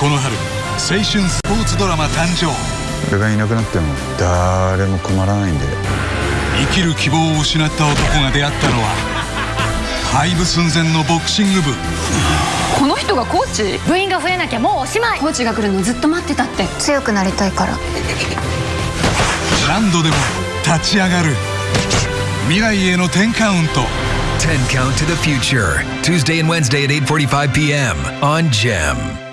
この春青春スポーツドラマ誕生。俺がいなくなっても誰も困らないんで。生きる希望を失った男が出会ったのは廃部寸前のボクシング部。この人がコーチ？部員が増えなきゃもうおしまい。コーチが来るのずっと待ってたって。強くなりたいから。何度でも立ち上がる。未来への10カウント。10 Count to the Future, Tuesday and Wednesday at 8:45 p.m. on GEM.